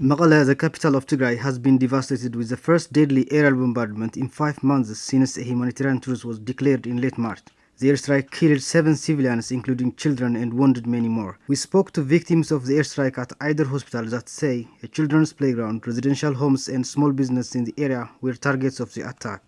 Mekelle, the capital of Tigray, has been devastated with the first deadly aerial bombardment in five months since a humanitarian truce was declared in late March. The airstrike killed seven civilians, including children, and wounded many more. We spoke to victims of the airstrike at Ayder Hospital that say a children's playground, residential homes, and small business in the area were targets of the attack.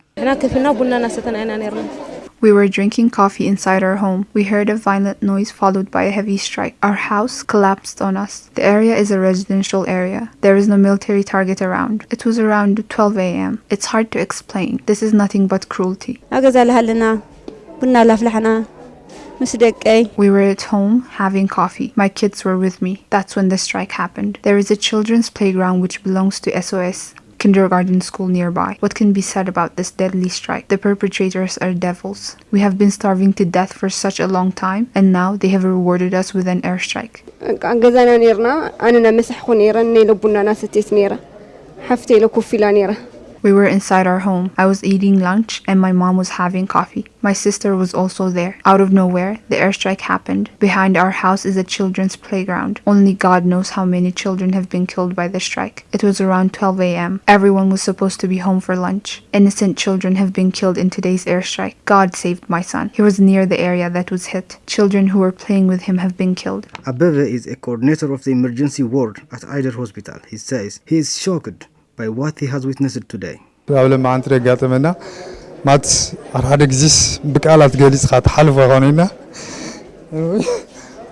We were drinking coffee inside our home. We heard a violent noise followed by a heavy strike. Our house collapsed on us. The area is a residential area. There is no military target around. It was around 12 a.m. It's hard to explain. This is nothing but cruelty. We were at home having coffee. My kids were with me. That's when the strike happened. There is a children's playground which belongs to SOS kindergarten school nearby. What can be said about this deadly strike? The perpetrators are devils. We have been starving to death for such a long time, and now they have rewarded us with an airstrike. We were inside our home. I was eating lunch and my mom was having coffee. My sister was also there. Out of nowhere, the airstrike happened. Behind our house is a children's playground. Only God knows how many children have been killed by the strike. It was around 12 a.m. Everyone was supposed to be home for lunch. Innocent children have been killed in today's airstrike. God saved my son. He was near the area that was hit. Children who were playing with him have been killed. Abebe is a coordinator of the emergency ward at Ayder Hospital. He says he is shocked by what he has witnessed today. ኣብ ለማዓንቲ የጋጠመና ማት ሓደ ግዜስ ብቃላት ገሊፅካ ትሓልፎ ኮነና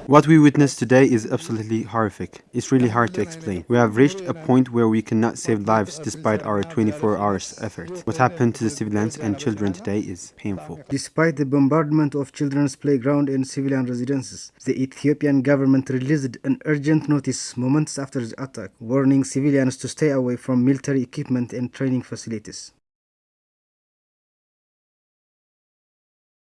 What we witnessed today is absolutely horrific. It's really hard to explain. We have reached a point where we cannot save lives despite our 24 hours effort. What happened to the civilians and children today is painful. Despite the bombardment of children's playground and civilian residences, the Ethiopian government released an urgent notice moments after the attack, warning civilians to stay away from military equipment and training facilities.